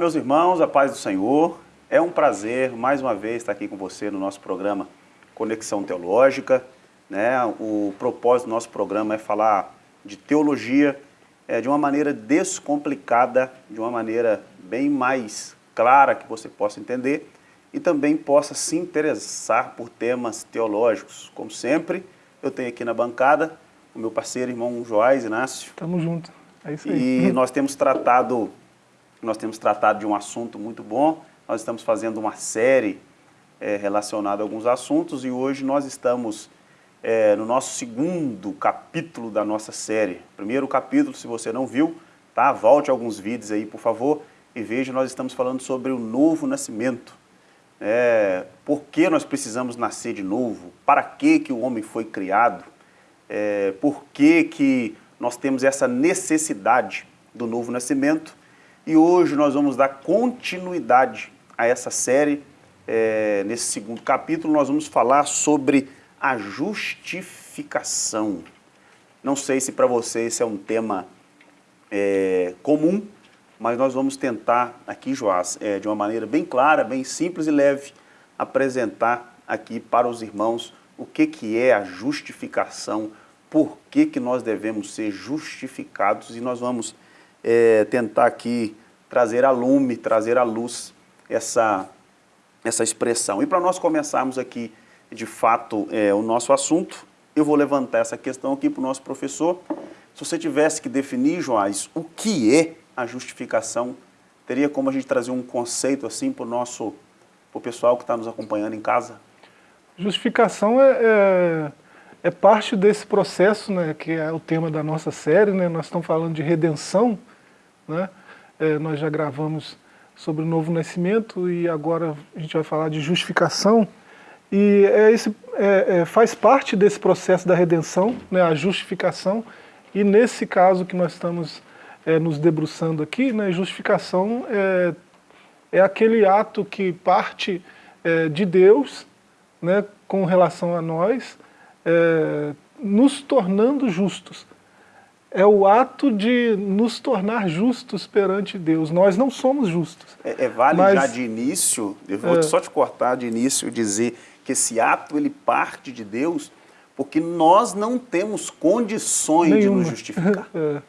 Meus irmãos, a paz do Senhor. É um prazer, mais uma vez, estar aqui com você no nosso programa Conexão Teológica. Né? O propósito do nosso programa é falar de teologia é, de uma maneira descomplicada, de uma maneira bem mais clara que você possa entender e também possa se interessar por temas teológicos. Como sempre, eu tenho aqui na bancada o meu parceiro, irmão Joás Inácio. Tamo junto, é isso aí. E nós temos tratado nós temos tratado de um assunto muito bom, nós estamos fazendo uma série é, relacionada a alguns assuntos e hoje nós estamos é, no nosso segundo capítulo da nossa série. Primeiro capítulo, se você não viu, tá? volte alguns vídeos aí, por favor, e veja, nós estamos falando sobre o novo nascimento. É, por que nós precisamos nascer de novo? Para que, que o homem foi criado? É, por que, que nós temos essa necessidade do novo nascimento? E hoje nós vamos dar continuidade a essa série. É, nesse segundo capítulo nós vamos falar sobre a justificação. Não sei se para você esse é um tema é, comum, mas nós vamos tentar aqui, Joás, é, de uma maneira bem clara, bem simples e leve, apresentar aqui para os irmãos o que, que é a justificação, por que, que nós devemos ser justificados e nós vamos é, tentar aqui trazer a lume, trazer à luz essa, essa expressão. E para nós começarmos aqui, de fato, é, o nosso assunto, eu vou levantar essa questão aqui para o nosso professor. Se você tivesse que definir, Joás, o que é a justificação, teria como a gente trazer um conceito assim para o nosso, para o pessoal que está nos acompanhando em casa? Justificação é, é, é, parte desse processo, né, que é o tema da nossa série, né, nós estamos falando de redenção, né, é, nós já gravamos sobre o novo nascimento e agora a gente vai falar de justificação. E é esse, é, é, faz parte desse processo da redenção, né, a justificação, e nesse caso que nós estamos é, nos debruçando aqui, né, justificação é, é aquele ato que parte é, de Deus né, com relação a nós, é, nos tornando justos é o ato de nos tornar justos perante Deus. Nós não somos justos. É, é vale mas, já de início, eu vou é, só te cortar de início e dizer que esse ato ele parte de Deus porque nós não temos condições nenhuma. de nos justificar. É,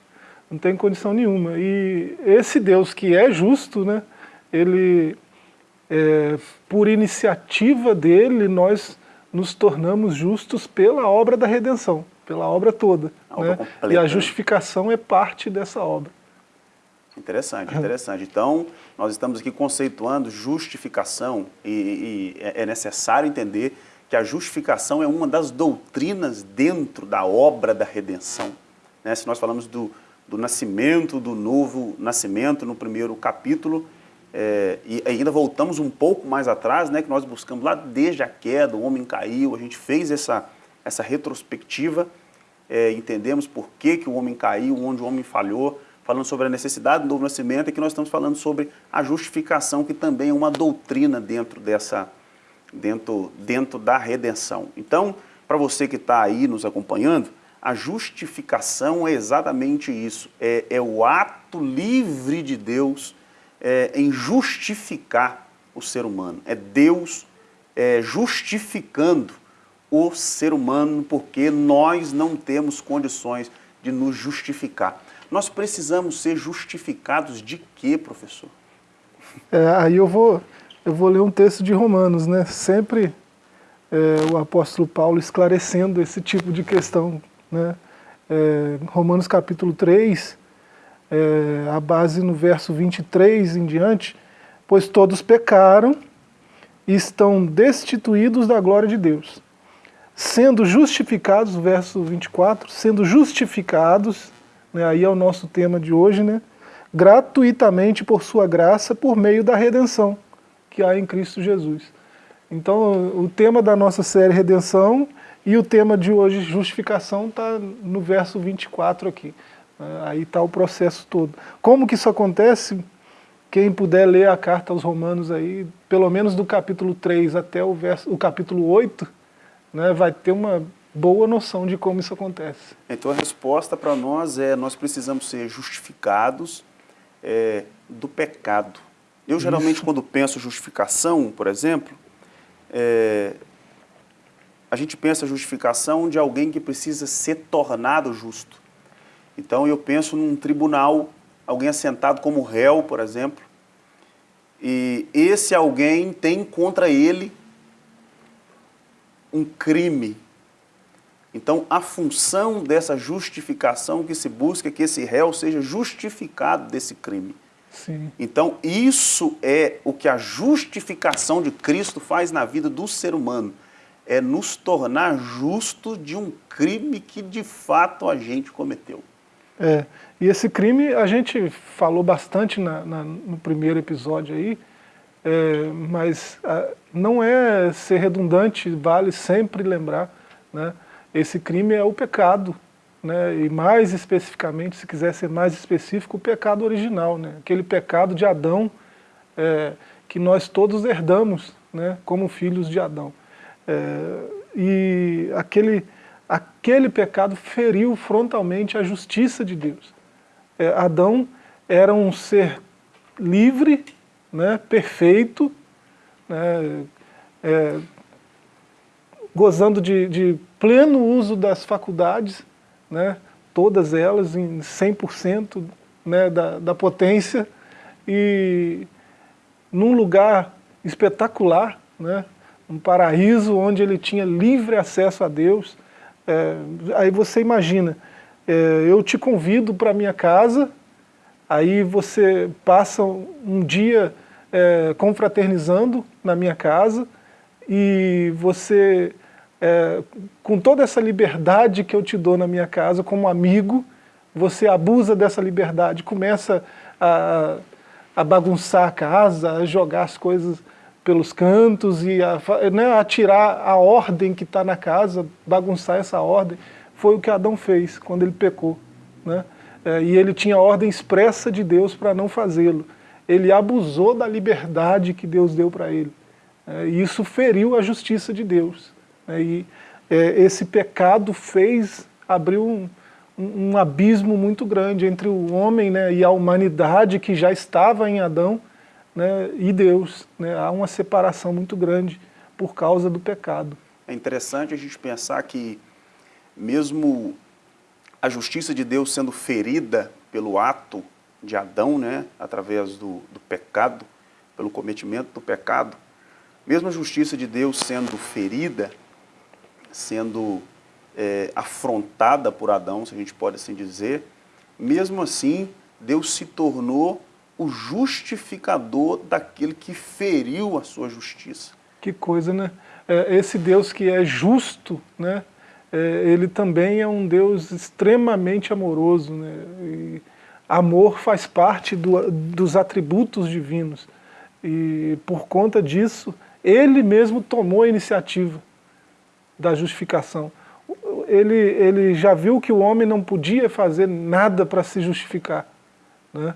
não tem condição nenhuma. E esse Deus que é justo, né, ele, é, por iniciativa dele, nós nos tornamos justos pela obra da redenção pela obra toda. Né? e a justificação é parte dessa obra. Interessante, interessante. Então, nós estamos aqui conceituando justificação e, e é, é necessário entender que a justificação é uma das doutrinas dentro da obra da redenção. Né? Se nós falamos do, do nascimento, do novo nascimento no primeiro capítulo, é, e ainda voltamos um pouco mais atrás, né, que nós buscamos lá desde a queda, o homem caiu, a gente fez essa, essa retrospectiva, é, entendemos por que, que o homem caiu, onde o homem falhou, falando sobre a necessidade do novo nascimento, e que nós estamos falando sobre a justificação, que também é uma doutrina dentro dessa, dentro, dentro da redenção. Então, para você que está aí nos acompanhando, a justificação é exatamente isso, é, é o ato livre de Deus é, em justificar o ser humano, é Deus é, justificando o ser humano porque nós não temos condições de nos justificar. Nós precisamos ser justificados de quê, professor? É, aí eu vou, eu vou ler um texto de Romanos, né? Sempre é, o apóstolo Paulo esclarecendo esse tipo de questão, né? É, Romanos capítulo 3, é, a base no verso 23 em diante, pois todos pecaram e estão destituídos da glória de Deus sendo justificados, verso 24, sendo justificados, né, aí é o nosso tema de hoje, né, gratuitamente por sua graça, por meio da redenção que há em Cristo Jesus. Então, o tema da nossa série Redenção e o tema de hoje, justificação, está no verso 24 aqui. Né, aí está o processo todo. Como que isso acontece? Quem puder ler a carta aos romanos aí, pelo menos do capítulo 3 até o, verso, o capítulo 8, né, vai ter uma boa noção de como isso acontece. Então a resposta para nós é, nós precisamos ser justificados é, do pecado. Eu geralmente Isso. quando penso justificação, por exemplo, é, a gente pensa justificação de alguém que precisa ser tornado justo. Então eu penso num tribunal, alguém assentado como réu, por exemplo, e esse alguém tem contra ele um crime. Então a função dessa justificação que se busca é que esse réu seja justificado desse crime. Sim. Então isso é o que a justificação de Cristo faz na vida do ser humano é nos tornar justos de um crime que de fato a gente cometeu. É, e esse crime a gente falou bastante na, na, no primeiro episódio aí, é, mas a, não é ser redundante, vale sempre lembrar, né? esse crime é o pecado, né? e mais especificamente, se quiser ser mais específico, o pecado original, né? aquele pecado de Adão é, que nós todos herdamos né? como filhos de Adão. É, e aquele, aquele pecado feriu frontalmente a justiça de Deus. É, Adão era um ser livre, né, perfeito, né, é, gozando de, de, pleno uso das faculdades, né, todas elas em 100% né, da, da potência, e num lugar espetacular, né, um paraíso onde ele tinha livre acesso a Deus. É, aí você imagina, é, eu te convido para minha casa, aí você passa um dia é, confraternizando na minha casa, e você, é, com toda essa liberdade que eu te dou na minha casa como amigo, você abusa dessa liberdade, começa a, a bagunçar a casa, a jogar as coisas pelos cantos e a, né, a tirar a ordem que está na casa, bagunçar essa ordem, foi o que Adão fez quando ele pecou. Né? É, e ele tinha ordem expressa de Deus para não fazê-lo. Ele abusou da liberdade que Deus deu para ele. É, e isso feriu a justiça de Deus. Né? E é, esse pecado fez, abriu um, um, um abismo muito grande entre o homem né, e a humanidade que já estava em Adão, né, e Deus. Né, há uma separação muito grande por causa do pecado. É interessante a gente pensar que mesmo a justiça de Deus sendo ferida pelo ato de Adão, né, através do, do pecado, pelo cometimento do pecado, mesmo a justiça de Deus sendo ferida, sendo é, afrontada por Adão, se a gente pode assim dizer, mesmo assim, Deus se tornou o justificador daquele que feriu a sua justiça. Que coisa, né? É, esse Deus que é justo, né? É, ele também é um Deus extremamente amoroso. Né? E amor faz parte do, dos atributos divinos. E por conta disso, ele mesmo tomou a iniciativa da justificação. Ele, ele já viu que o homem não podia fazer nada para se justificar. Né?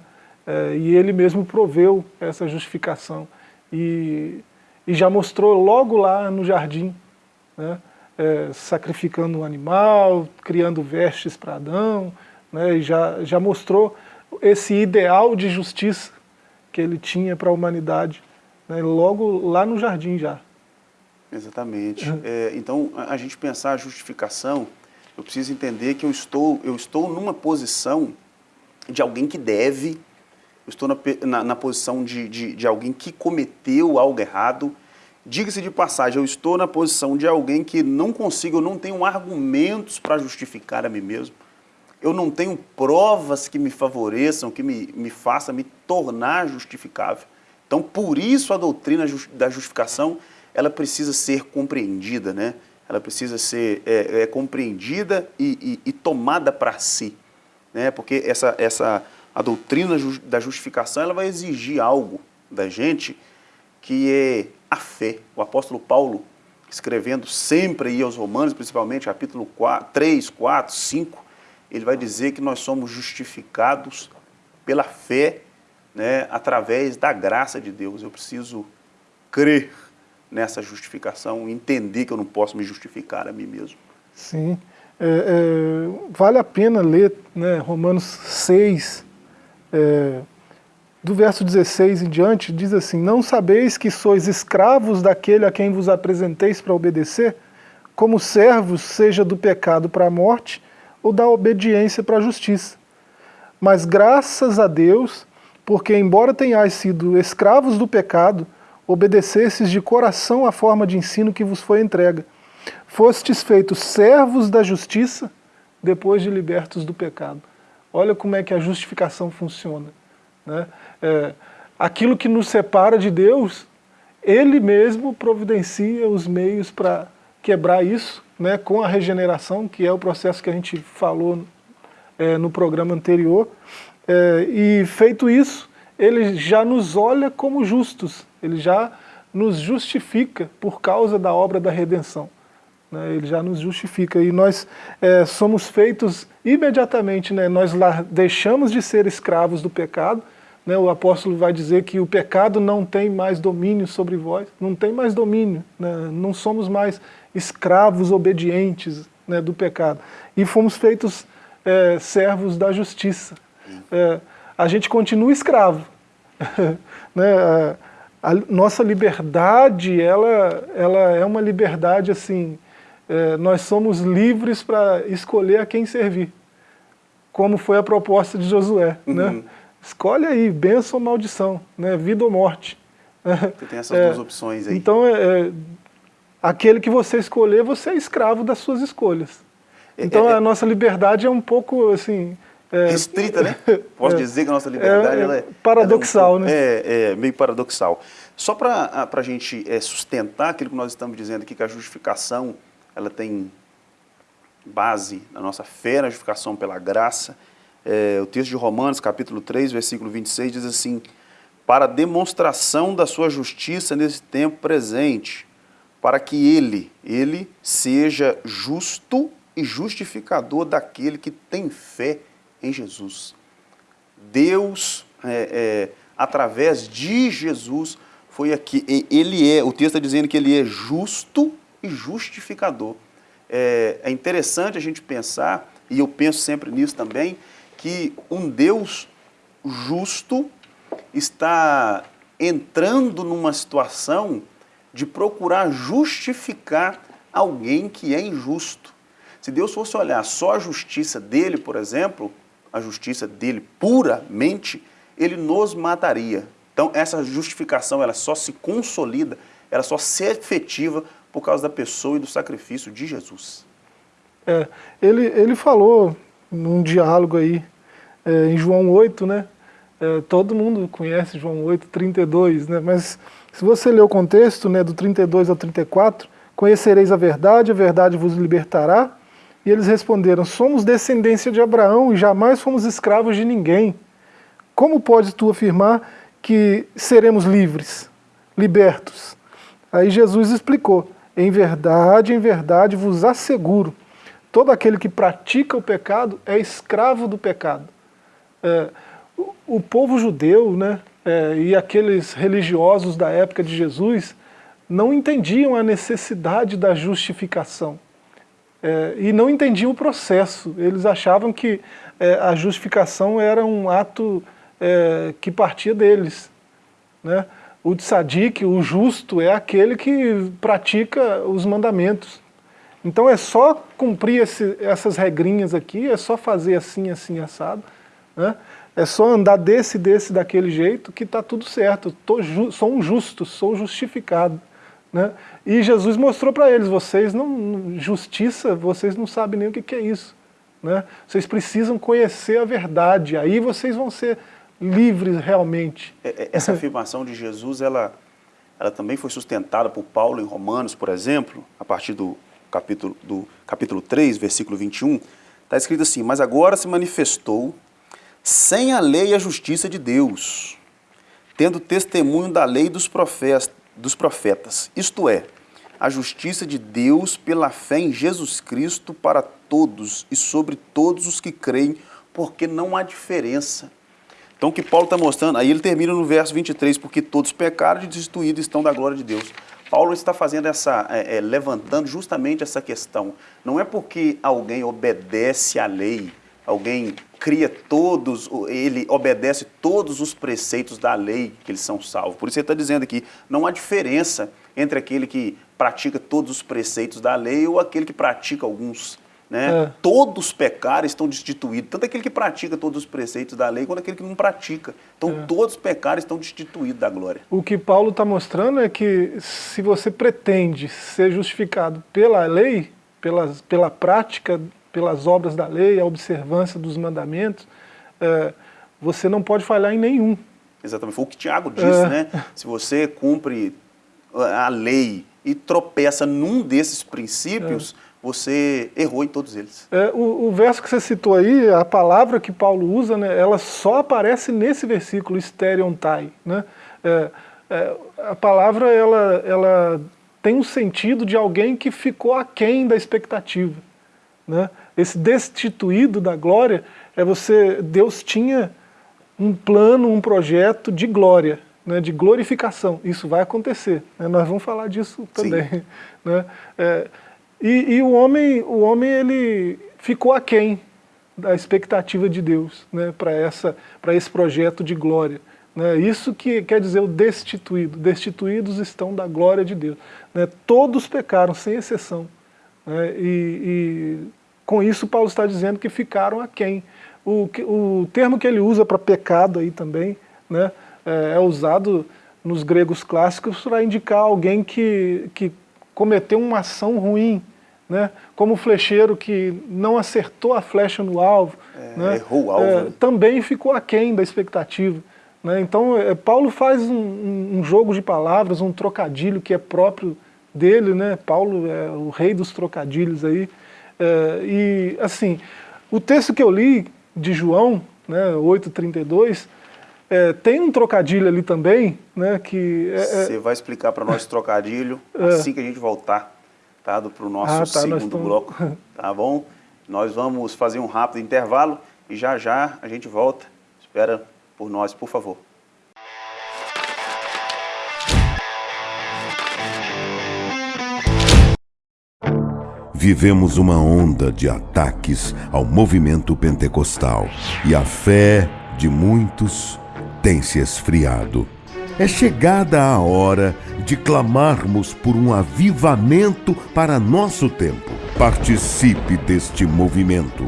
É, e ele mesmo proveu essa justificação. E, e já mostrou logo lá no jardim, né, é, sacrificando um animal, criando vestes para Adão, né, e já, já mostrou esse ideal de justiça que ele tinha para a humanidade, né, logo lá no jardim já. Exatamente. É, então, a gente pensar a justificação, eu preciso entender que eu estou, eu estou numa posição de alguém que deve eu estou na, na, na posição de, de, de, alguém que cometeu algo errado. Diga-se de passagem, eu estou na posição de alguém que não consigo, eu não tenho argumentos para justificar a mim mesmo. Eu não tenho provas que me favoreçam, que me, me façam me tornar justificável. Então, por isso a doutrina da justificação, ela precisa ser compreendida, né? Ela precisa ser é, é, compreendida e, e, e tomada para si, né? Porque essa, essa a doutrina da justificação ela vai exigir algo da gente que é a fé. O apóstolo Paulo, escrevendo sempre aí aos romanos, principalmente capítulo 4, 3, 4, 5, ele vai dizer que nós somos justificados pela fé, né, através da graça de Deus. Eu preciso crer nessa justificação, entender que eu não posso me justificar a mim mesmo. Sim, é, é, vale a pena ler né, Romanos 6, é, do verso 16 em diante, diz assim, Não sabeis que sois escravos daquele a quem vos apresenteis para obedecer? Como servos, seja do pecado para a morte, ou da obediência para a justiça. Mas graças a Deus, porque embora tenhais sido escravos do pecado, obedecesses de coração à forma de ensino que vos foi entregue. Fostes feitos servos da justiça, depois de libertos do pecado. Olha como é que a justificação funciona. Né? É, aquilo que nos separa de Deus, Ele mesmo providencia os meios para quebrar isso, né, com a regeneração, que é o processo que a gente falou é, no programa anterior. É, e feito isso, Ele já nos olha como justos, Ele já nos justifica por causa da obra da redenção. Né, ele já nos justifica. E nós é, somos feitos imediatamente, né, nós deixamos de ser escravos do pecado né, o apóstolo vai dizer que o pecado não tem mais domínio sobre vós, não tem mais domínio, né, não somos mais escravos obedientes né, do pecado. E fomos feitos é, servos da justiça. É, a gente continua escravo. né, a, a, nossa liberdade, ela, ela é uma liberdade assim, é, nós somos livres para escolher a quem servir, como foi a proposta de Josué. Né? Uhum. Né? Escolhe aí, bênção ou maldição, né? vida ou morte. Você tem essas duas opções aí. Então, é, é, aquele que você escolher, você é escravo das suas escolhas. É, então, é, a nossa liberdade é um pouco, assim... É, Restrita, né? Posso dizer que a nossa liberdade é... Paradoxal, ela né? É, meio paradoxal. Só para a gente sustentar aquilo que nós estamos dizendo aqui, que a justificação, ela tem base na nossa fé, na justificação pela graça, é, o texto de Romanos, capítulo 3, versículo 26, diz assim, para demonstração da sua justiça nesse tempo presente, para que ele, ele seja justo e justificador daquele que tem fé em Jesus. Deus, é, é, através de Jesus, foi aqui, ele é, o texto está dizendo que ele é justo e justificador. É, é interessante a gente pensar, e eu penso sempre nisso também, que um Deus justo está entrando numa situação de procurar justificar alguém que é injusto. Se Deus fosse olhar só a justiça dele, por exemplo, a justiça dele puramente, ele nos mataria. Então essa justificação ela só se consolida, ela só se efetiva por causa da pessoa e do sacrifício de Jesus. É, ele, ele falou num diálogo aí é, em João 8, né? É, todo mundo conhece João 8, 32, né? mas se você ler o contexto né, do 32 ao 34, conhecereis a verdade, a verdade vos libertará. E eles responderam, somos descendência de Abraão e jamais fomos escravos de ninguém. Como podes tu afirmar que seremos livres, libertos? Aí Jesus explicou, em verdade, em verdade vos asseguro, todo aquele que pratica o pecado é escravo do pecado é, o, povo judeu né, é, e aqueles religiosos da época de Jesus não entendiam a necessidade da justificação. É, e não entendiam o processo. Eles achavam que é, a justificação era um ato é, que partia deles. Né? O tzadik, o justo, é aquele que pratica os mandamentos. Então é só cumprir esse, essas regrinhas aqui, é só fazer assim, assim, assado, né? É só andar desse, desse, daquele jeito que está tudo certo. Ju sou um justo, sou justificado. Né? E Jesus mostrou para eles, vocês não, justiça, vocês não sabem nem o que, que é isso. Né? Vocês precisam conhecer a verdade, aí vocês vão ser livres realmente. É, é, essa afirmação de Jesus, ela, ela também foi sustentada por Paulo em Romanos, por exemplo, a partir do capítulo, do capítulo 3, versículo 21, está escrito assim, mas agora se manifestou sem a lei e a justiça de Deus, tendo testemunho da lei dos profetas, isto é, a justiça de Deus pela fé em Jesus Cristo para todos e sobre todos os que creem, porque não há diferença. Então o que Paulo está mostrando, aí ele termina no verso 23, porque todos pecaram e destituídos estão da glória de Deus. Paulo está fazendo essa, é, é, levantando justamente essa questão. Não é porque alguém obedece à lei, alguém cria todos, ele obedece todos os preceitos da lei que eles são salvos. Por isso ele está dizendo aqui, não há diferença entre aquele que pratica todos os preceitos da lei ou aquele que pratica alguns. Né? É. Todos pecaram estão destituídos, tanto aquele que pratica todos os preceitos da lei, quanto aquele que não pratica. Então é. todos pecaram estão destituídos da glória. O que Paulo está mostrando é que se você pretende ser justificado pela lei, pelas, pela prática, pelas obras da lei, a observância dos mandamentos, é, você não pode falhar em nenhum. Exatamente, foi o que Tiago disse, é. né? Se você cumpre a lei e tropeça num desses princípios, é você errou em todos eles. É, o, o, verso que você citou aí, a palavra que Paulo usa, né, ela só aparece nesse versículo, stereontai. Né? É, é, a palavra ela, ela tem um sentido de alguém que ficou aquém da expectativa. Né? Esse destituído da glória é você, Deus tinha um plano, um projeto de glória, né, de glorificação. Isso vai acontecer. Né? Nós vamos falar disso também. Né? É, e, e, o homem, o homem ele ficou aquém da expectativa de Deus né, para esse projeto de glória. Né? Isso que quer dizer o destituído. Destituídos estão da glória de Deus. Né? Todos pecaram, sem exceção. Né? E, e, com isso Paulo está dizendo que ficaram aquém. O, o termo que ele usa para pecado aí também né, é, é usado nos gregos clássicos para indicar alguém que, que cometeu uma ação ruim, né? como o flecheiro que não acertou a flecha no alvo, é, né? errou o alvo, é, também ficou aquém da expectativa. Né? Então, é, Paulo faz um, um, jogo de palavras, um trocadilho que é próprio dele, né? Paulo é o rei dos trocadilhos aí. É, e, assim, o texto que eu li de João, né, 8,32, é, tem um trocadilho ali também, né, que... É, é Você vai explicar para nós trocadilho assim que a gente voltar tá? para o nosso ah, tá, segundo estamos... bloco, tá bom? Nós vamos fazer um rápido intervalo e já já a gente volta. Espera por nós, por favor. Vivemos uma onda de ataques ao movimento pentecostal e a fé de muitos tem se esfriado. É chegada a hora de clamarmos por um avivamento para nosso tempo. Participe deste movimento.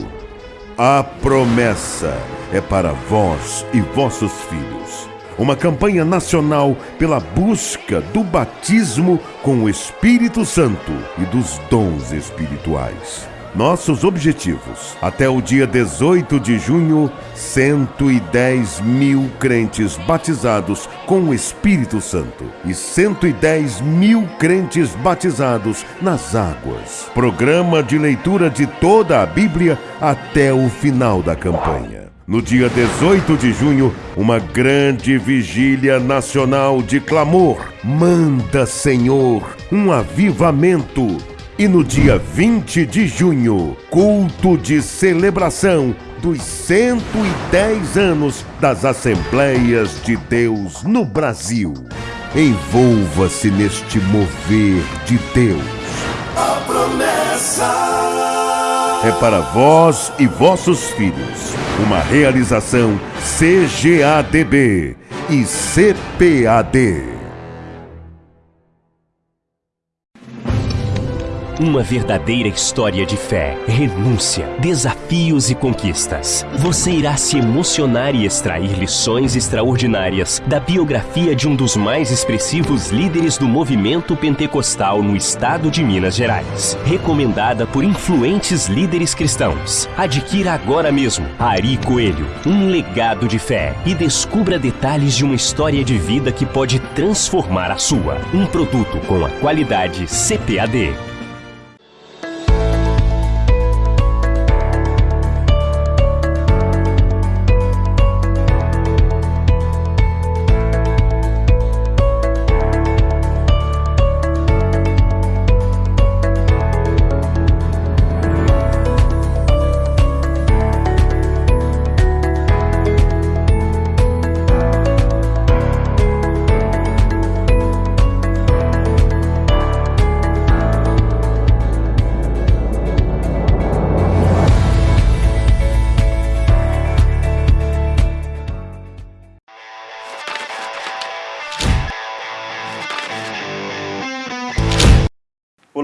A promessa é para vós e vossos filhos. Uma campanha nacional pela busca do batismo com o Espírito Santo e dos dons espirituais. Nossos objetivos. Até o dia 18 de junho, 110 mil crentes batizados com o Espírito Santo e 110 mil crentes batizados nas águas. Programa de leitura de toda a Bíblia até o final da campanha. No dia 18 de junho, uma grande vigília nacional de clamor. Manda, Senhor, um avivamento e no dia 20 de junho, culto de celebração dos 110 anos das Assembleias de Deus no Brasil. Envolva-se neste mover de Deus. A promessa é para vós e vossos filhos. Uma realização CGADB e CPAD. Uma verdadeira história de fé, renúncia, desafios e conquistas. Você irá se emocionar e extrair lições extraordinárias da biografia de um dos mais expressivos líderes do movimento pentecostal no estado de Minas Gerais. Recomendada por influentes líderes cristãos. Adquira agora mesmo Ari Coelho, um legado de fé e descubra detalhes de uma história de vida que pode transformar a sua. Um produto com a qualidade CPAD.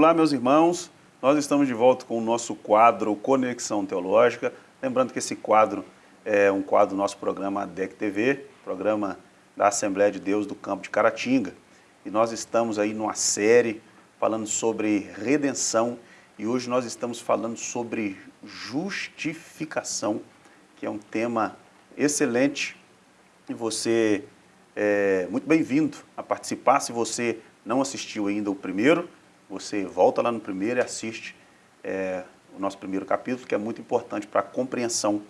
Olá, meus irmãos. Nós estamos de volta com o nosso quadro Conexão Teológica. Lembrando que esse quadro é um quadro do nosso programa DEC TV, programa da Assembleia de Deus do Campo de Caratinga. E nós estamos aí numa série falando sobre redenção e hoje nós estamos falando sobre justificação, que é um tema excelente e você é muito bem-vindo a participar. Se você não assistiu ainda o primeiro, você volta lá no primeiro e assiste é, o nosso primeiro capítulo, que é muito importante para a compreensão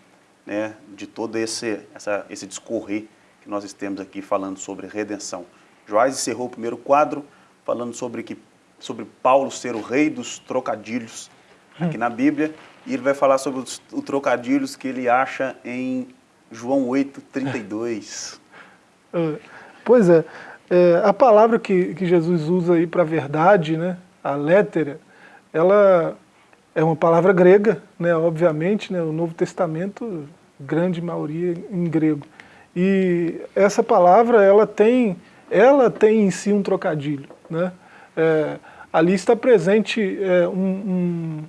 né, de todo esse, essa, esse discorrer que nós estamos aqui falando sobre redenção. Joás encerrou o primeiro quadro falando sobre, que, sobre Paulo ser o rei dos trocadilhos aqui na Bíblia, e ele vai falar sobre os, os trocadilhos que ele acha em João 8, 32. É, pois é, é, a palavra que, que Jesus usa aí para verdade, né, a létera, ela é uma palavra grega, né, obviamente, né, o Novo Testamento, grande maioria em grego. E essa palavra, ela tem, ela tem em si um trocadilho. Né? É, ali está presente é, um, um,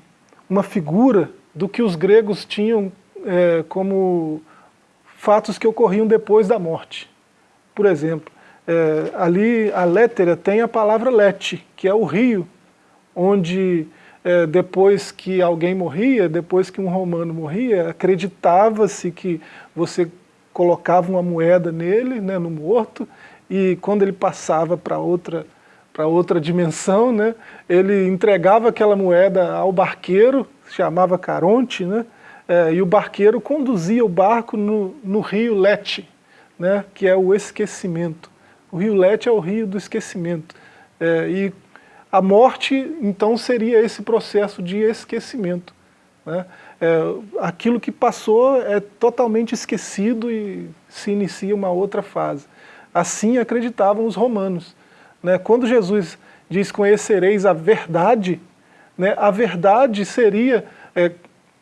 uma figura do que os gregos tinham é, como fatos que ocorriam depois da morte. Por exemplo, é, ali a létera tem a palavra lete, que é o rio, onde é, depois que alguém morria, depois que um romano morria, acreditava-se que você colocava uma moeda nele, né, no morto, e quando ele passava para outra, outra dimensão, né, ele entregava aquela moeda ao barqueiro, chamava Caronte, né, é, e o barqueiro conduzia o barco no, no rio Lete, né, que é o esquecimento. O rio Lete é o rio do esquecimento. É, e a morte, então, seria esse processo de esquecimento. Né? É, aquilo que passou é totalmente esquecido e se inicia uma outra fase. Assim acreditavam os romanos. Né? Quando Jesus diz conhecereis a verdade, né, a verdade seria, é,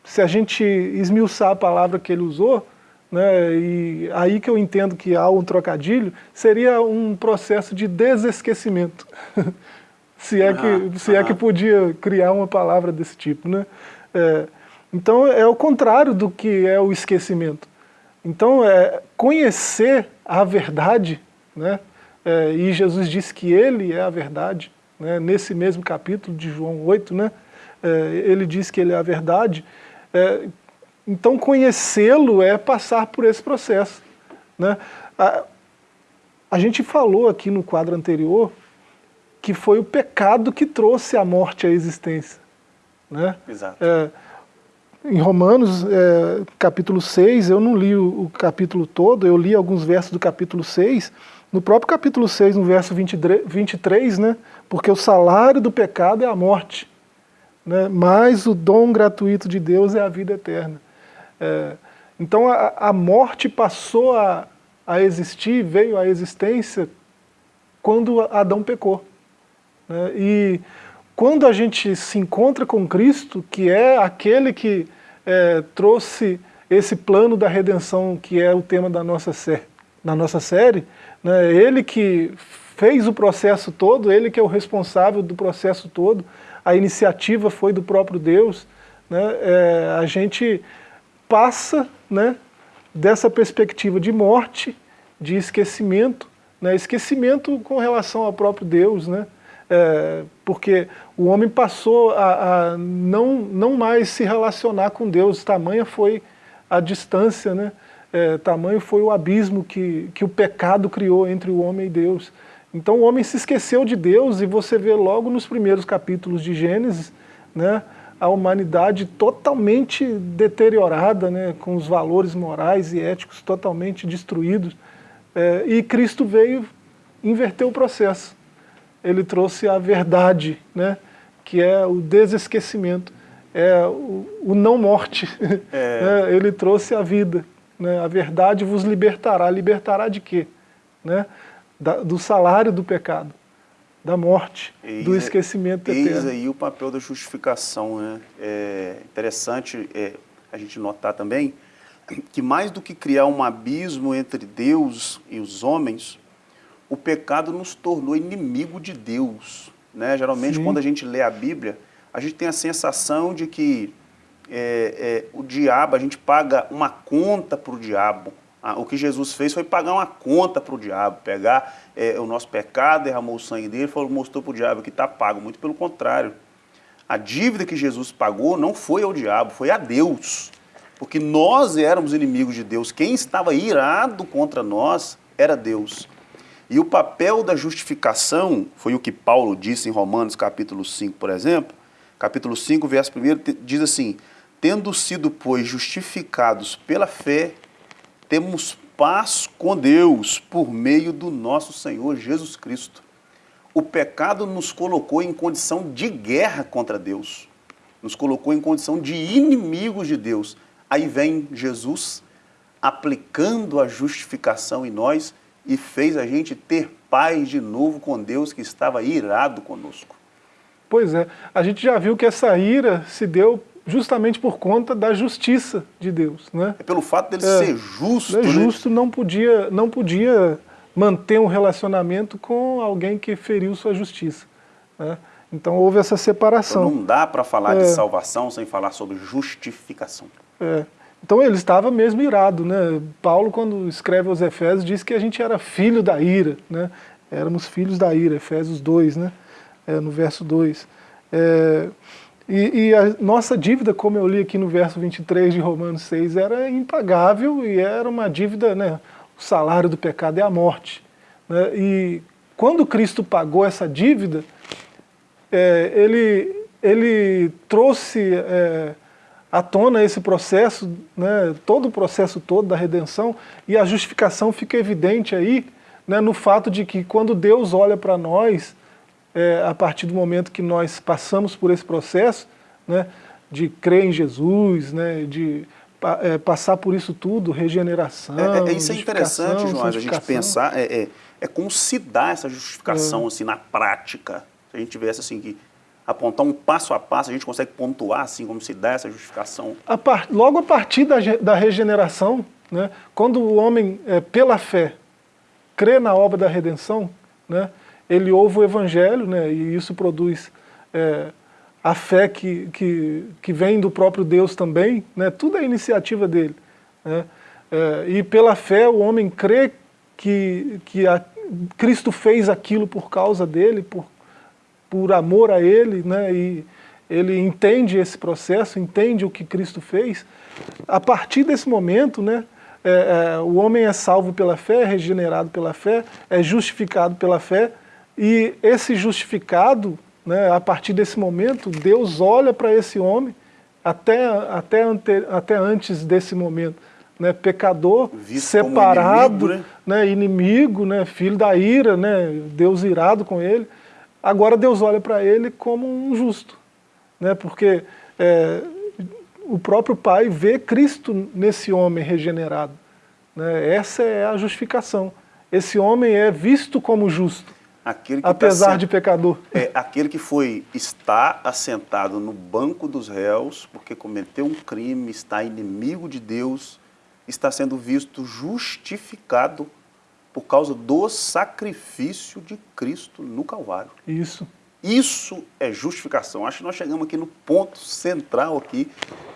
se a gente esmiuçar a palavra que ele usou, né, e aí que eu entendo que há um trocadilho, seria um processo de desesquecimento. se é, que, se é que podia criar uma palavra desse tipo. Né? É, então é o contrário do que é o esquecimento. Então é conhecer a verdade, né? É, e Jesus disse que ele é a verdade, né? nesse mesmo capítulo de João 8, né? É, ele diz que ele é a verdade. É, então conhecê-lo é passar por esse processo. Né? A, a gente falou aqui no quadro anterior que foi o pecado que trouxe a morte à existência. Né? Exato. É, em Romanos, é, capítulo 6, eu não li o, o, capítulo todo, eu li alguns versos do capítulo 6. No próprio capítulo 6, no verso 23, 23 né, porque o salário do pecado é a morte, né, mas o dom gratuito de Deus é a vida eterna. É, então a, a, morte passou a, a existir, veio à existência quando Adão pecou. Né, e quando a gente se encontra com Cristo, que é aquele que é, trouxe esse plano da redenção, que é o tema da nossa, sé da nossa série, né, ele que fez o processo todo, ele que é o responsável do processo todo, a iniciativa foi do próprio Deus, né, é, a gente passa né, dessa perspectiva de morte, de esquecimento, né, esquecimento com relação ao próprio Deus, né, é, porque o homem passou a, a, não, não mais se relacionar com Deus, tamanha foi a distância, né? É, tamanho foi o abismo que, que o pecado criou entre o homem e Deus. Então o homem se esqueceu de Deus e você vê logo nos primeiros capítulos de Gênesis, né, a humanidade totalmente deteriorada, né, com os valores morais e éticos totalmente destruídos. É, e Cristo veio inverter o processo ele trouxe a verdade, né? que é o desesquecimento, é o, o não morte. É. Né? ele trouxe a vida. Né? A verdade vos libertará. Libertará de quê? Né? Da, do salário do pecado, da morte, eis, do esquecimento eterno. Eis aí o papel da justificação. Né? É interessante é, a gente notar também que mais do que criar um abismo entre Deus e os homens, o pecado nos tornou inimigo de Deus. Né? Geralmente, Sim. quando a gente lê a Bíblia, a gente tem a sensação de que é, é, o diabo, a gente paga uma conta para o diabo. Ah, o que Jesus fez foi pagar uma conta para o diabo, pegar é, o nosso pecado, derramou o sangue dele, falou, mostrou para o diabo que está pago. Muito pelo contrário. A dívida que Jesus pagou não foi ao diabo, foi a Deus. Porque nós éramos inimigos de Deus. Quem estava irado contra nós era Deus. E o papel da justificação, foi o que Paulo disse em Romanos capítulo 5, por exemplo, capítulo 5, verso 1, diz assim, Tendo sido, pois, justificados pela fé, temos paz com Deus por meio do nosso Senhor Jesus Cristo. O pecado nos colocou em condição de guerra contra Deus, nos colocou em condição de inimigos de Deus. Aí vem Jesus aplicando a justificação em nós e fez a gente ter paz de novo com Deus que estava irado conosco. Pois é, a gente já viu que essa ira se deu justamente por conta da justiça de Deus. Né? É pelo fato dele é, ser justo. É justo, né? não, podia, não podia manter um relacionamento com alguém que feriu sua justiça. Né? Então houve essa separação. Então, não dá para falar é, de salvação sem falar sobre justificação. É. Então ele estava mesmo irado, né? Paulo, quando escreve aos Efésios, diz que a gente era filho da ira, né? Éramos filhos da ira, Efésios 2, né? É, no verso 2. É, e, e, a nossa dívida, como eu li aqui no verso 23 de Romanos 6, era impagável e era uma dívida, né? O salário do pecado é a morte. Né? E quando Cristo pagou essa dívida, é, ele, ele trouxe é, à tona esse processo, né, todo o processo todo da redenção, e a justificação fica evidente aí, né, no fato de que quando Deus olha para nós, é, a partir do momento que nós passamos por esse processo, né, de crer em Jesus, né, de é, passar por isso tudo, regeneração, é, é Isso é interessante, João, a gente pensar, é, é, é, como se dá essa justificação é. assim, na prática. Se a gente tivesse assim, que apontar um passo a passo, a gente consegue pontuar assim como se dá essa justificação? A par, logo a partir da, da regeneração, né, quando o homem, é, pela fé, crê na obra da redenção, né, ele ouve o evangelho, né, e isso produz é, a fé que, que, que vem do próprio Deus também, né, tudo é iniciativa dele. Né, é, e pela fé o homem crê que, que a, Cristo fez aquilo por causa dele, por por amor a Ele, né, e ele entende esse processo, entende o que Cristo fez, a partir desse momento, né, é, é, o homem é salvo pela fé, é regenerado pela fé, é justificado pela fé, e esse justificado, né, a partir desse momento, Deus olha para esse homem, até, até, ante, até antes desse momento, né, pecador, Visto separado, inimigo, né? né? inimigo, né, filho da ira, né, Deus irado com ele, Agora Deus olha para ele como um justo, né? porque é, o próprio Pai vê Cristo nesse homem regenerado. Né? Essa é a justificação. Esse homem é visto como justo, apesar tá de pecador. É aquele que foi, está assentado no banco dos réus, porque cometeu um crime, está inimigo de Deus, está sendo visto justificado por causa do sacrifício de Cristo no Calvário. Isso. Isso é justificação. Acho que nós chegamos aqui no ponto central aqui,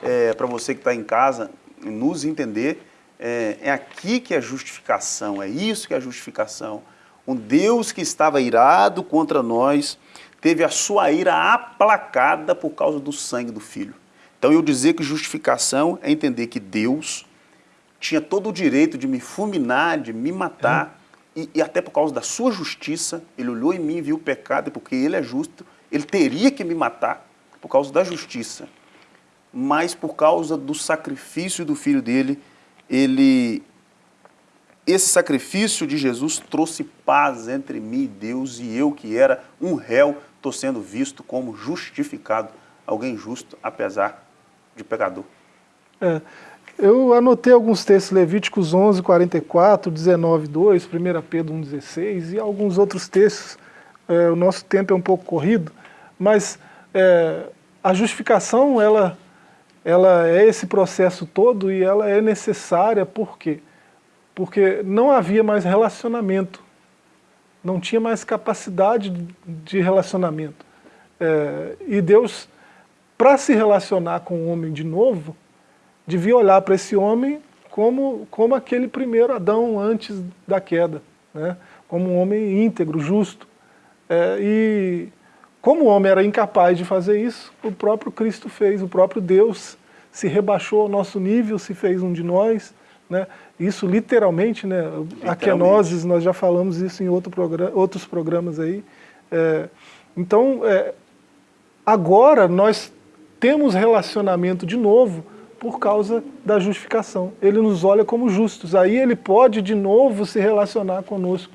é, para você que está em casa, nos entender. É, é aqui que é justificação, é isso que é justificação. Um Deus que estava irado contra nós, teve a sua ira aplacada por causa do sangue do Filho. Então eu dizer que justificação é entender que Deus tinha todo o direito de me fulminar, de me matar, é. e, e, até por causa da sua justiça, ele olhou em mim e viu o pecado, porque ele é justo, ele teria que me matar por causa da justiça. Mas por causa do sacrifício do filho dele, ele esse sacrifício de Jesus trouxe paz entre mim e Deus, e eu que era um réu, estou sendo visto como justificado, alguém justo, apesar de pecador. É, eu anotei alguns textos, Levíticos 11, 44, 19, 2, 1 Pedro 1, 16 e alguns outros textos. É, o nosso tempo é um pouco corrido, mas é, a justificação, ela, ela é esse processo todo e ela é necessária, por quê? Porque não havia mais relacionamento. não tinha mais capacidade de relacionamento. É, e Deus, para se relacionar com o homem de novo, devia olhar para esse homem como, como aquele primeiro Adão antes da queda, né? como um homem íntegro, justo. É, e como o homem era incapaz de fazer isso, o próprio Cristo fez, o próprio Deus se rebaixou ao nosso nível, se fez um de nós, né? Isso literalmente, né? Literalmente. A kenosis, nós já falamos isso em outro programa, outros programas aí. É, então, é, agora nós temos relacionamento de novo por causa da justificação. Ele nos olha como justos. Aí ele pode de novo se relacionar conosco,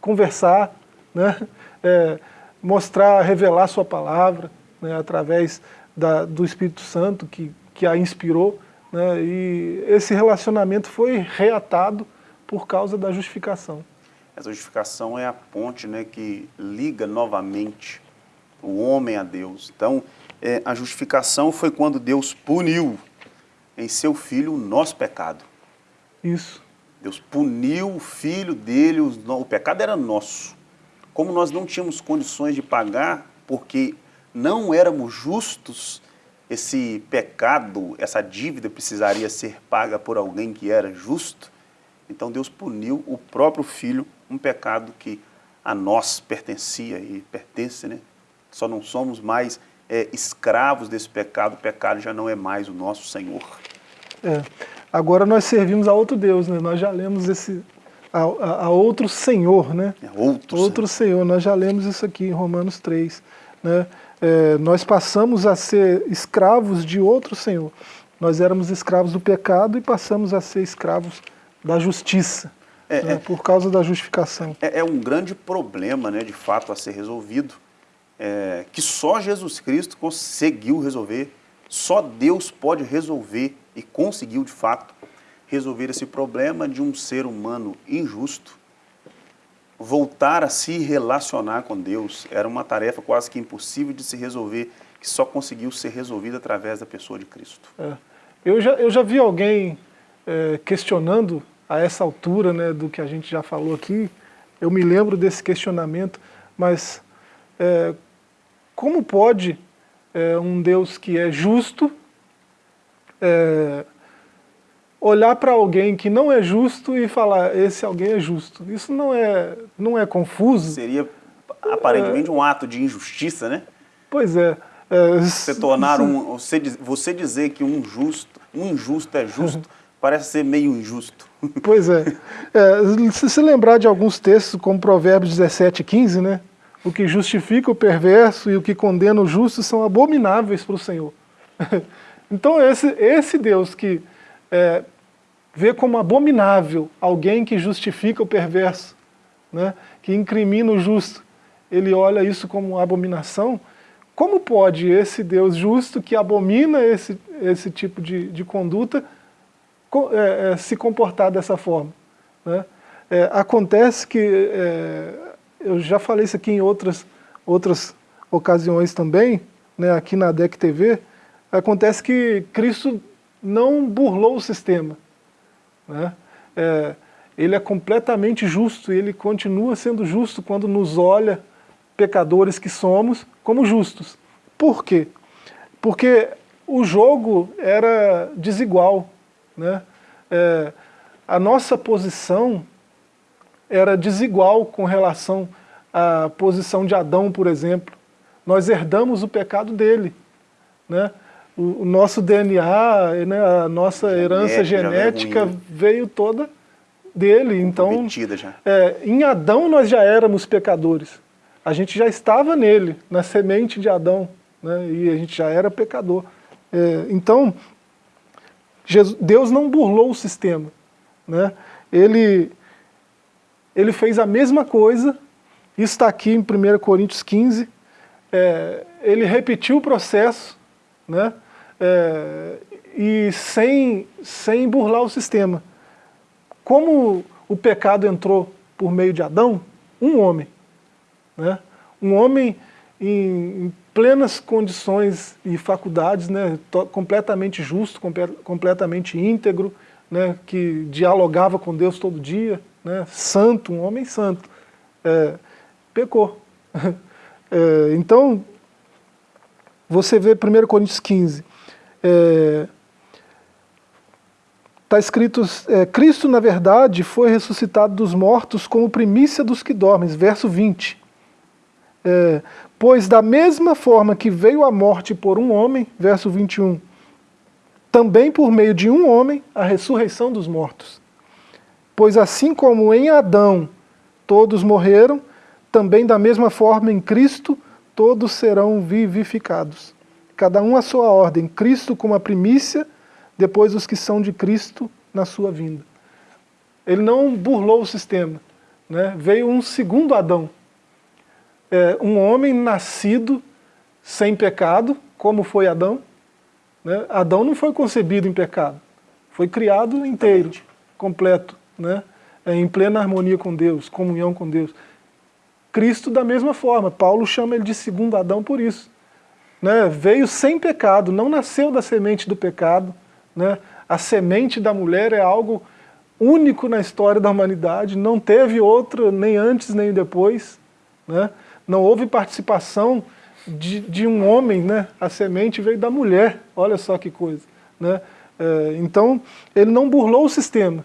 conversar, né? É, mostrar, revelar sua palavra, né? através da, do Espírito Santo que, que a inspirou. Né? E esse relacionamento foi reatado por causa da justificação. Essa justificação é a ponte né, que liga novamente o homem a Deus. Então, é, a justificação foi quando Deus puniu em seu filho o nosso pecado. Isso. Deus puniu o filho dele, o, pecado era nosso. Como nós não tínhamos condições de pagar, porque não éramos justos, esse pecado, essa dívida precisaria ser paga por alguém que era justo, então Deus puniu o próprio filho, um pecado que a nós pertencia e pertence, né? Só não somos mais é, escravos desse pecado, o pecado já não é mais o nosso Senhor. É. Agora nós servimos a outro Deus, né? Nós já lemos esse a, a, a outro Senhor, né? É outro, outro Senhor. Senhor. Nós já lemos isso aqui em Romanos 3, né? é, nós passamos a ser escravos de outro Senhor. Nós éramos escravos do pecado e passamos a ser escravos da justiça, é, né, é, por causa da justificação. É, é, um grande problema, né, de fato, a ser resolvido, é, que só Jesus Cristo conseguiu resolver, só Deus pode resolver e conseguiu, de fato, resolver esse problema de um ser humano injusto, voltar a se relacionar com Deus era uma tarefa quase que impossível de se resolver, que só conseguiu ser resolvida através da pessoa de Cristo. É. Eu, já, eu já vi alguém é, questionando a essa altura né, do que a gente já falou aqui, eu me lembro desse questionamento, mas é, como pode é, um Deus que é justo é, olhar para alguém que não é justo e falar, esse alguém é justo. Isso não é, não é confuso? Seria aparentemente é, um ato de injustiça, né? Pois é. é você tornar um, você, você dizer que um justo, um injusto é justo, parece ser meio injusto. Pois é. é. Se se lembrar de alguns textos, como Provérbios 17, 15, né? O que justifica o perverso e o que condena o justo são abomináveis para o Senhor. Então esse, esse Deus que é, vê como abominável alguém que justifica o perverso, né, que incrimina o justo, ele olha isso como uma abominação, como pode esse Deus justo que abomina esse, esse tipo de, de conduta é, é, se comportar dessa forma? Né? É, acontece que, é, eu já falei isso aqui em outras, outras ocasiões também, né, aqui na DEC TV, acontece que Cristo não burlou o sistema. Né? É, ele é completamente justo, e ele continua sendo justo quando nos olha, pecadores que somos, como justos. Por quê? Porque o jogo era desigual. Né? É, a nossa posição era desigual com relação à posição de Adão, por exemplo. Nós herdamos o pecado dele. Né? o, nosso DNA, né, a nossa herança genética veio toda dele. Então, é, em Adão nós já éramos pecadores. A gente já estava nele, na semente de Adão, né, e a gente já era pecador. É, então, Jesus, Deus não burlou o sistema. Né? Ele, ele fez a mesma coisa, isso está aqui em 1 Coríntios 15, é, ele repetiu o processo, né? é, e sem, sem burlar o sistema. Como o pecado entrou por meio de Adão, um homem, né? um homem em, em plenas condições e faculdades, né? completamente justo, completamente íntegro, né? que dialogava com Deus todo dia, né? santo, um homem santo. é, pecou. É, então, você vê 1 Coríntios 15, está é, escrito, é, Cristo na verdade foi ressuscitado dos mortos como primícia dos que dormem, verso 20. É, pois da mesma forma que veio a morte por um homem, verso 21, também por meio de um homem a ressurreição dos mortos. Pois assim como em Adão todos morreram, também da mesma forma em Cristo todos serão vivificados. Cada um a sua ordem, Cristo como a primícia, depois os que são de Cristo na sua vinda. Ele não burlou o sistema, né? veio um segundo Adão, é, um homem nascido sem pecado, como foi Adão. Né? Adão não foi concebido em pecado, foi criado inteiro, completo, né? É, em plena harmonia com Deus, comunhão com Deus. Cristo da mesma forma, Paulo chama ele de segundo Adão por isso. Né? Veio sem pecado, não nasceu da semente do pecado. Né? A semente da mulher é algo único na história da humanidade, não teve outro nem antes nem depois. Né? Não houve participação de, de, um homem, né? a semente veio da mulher, olha só que coisa. Né? É, então, ele não burlou o sistema,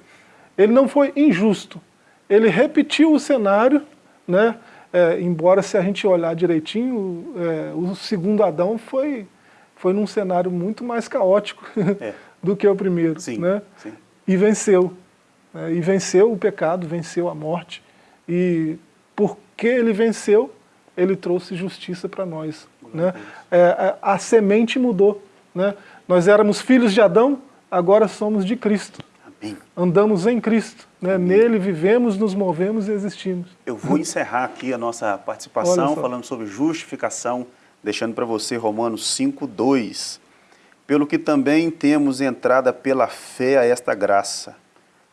ele não foi injusto, ele repetiu o cenário, né? É, embora se a gente olhar direitinho, é, o segundo Adão foi, foi num cenário muito mais caótico é. do que o primeiro. Sim, né? Sim. E venceu. Né? E venceu o pecado, venceu a morte. E porque ele venceu, ele trouxe justiça para nós. Né? É, a, a, semente mudou. Né? Nós éramos filhos de Adão, agora somos de Cristo. Amém. Andamos em Cristo. Né? Nele vivemos, nos movemos e existimos. Eu vou encerrar aqui a nossa participação falando sobre justificação, deixando para você Romanos 5, 2. Pelo que também temos entrada pela fé a esta graça,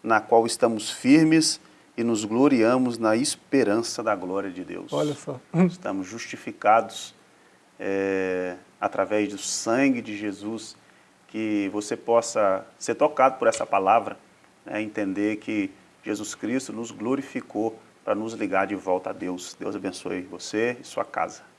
na qual estamos firmes e nos gloriamos na esperança da glória de Deus. Olha só. Estamos justificados é, através do sangue de Jesus, que você possa ser tocado por essa palavra, né, entender que Jesus Cristo nos glorificou para nos ligar de volta a Deus. Deus abençoe você e sua casa.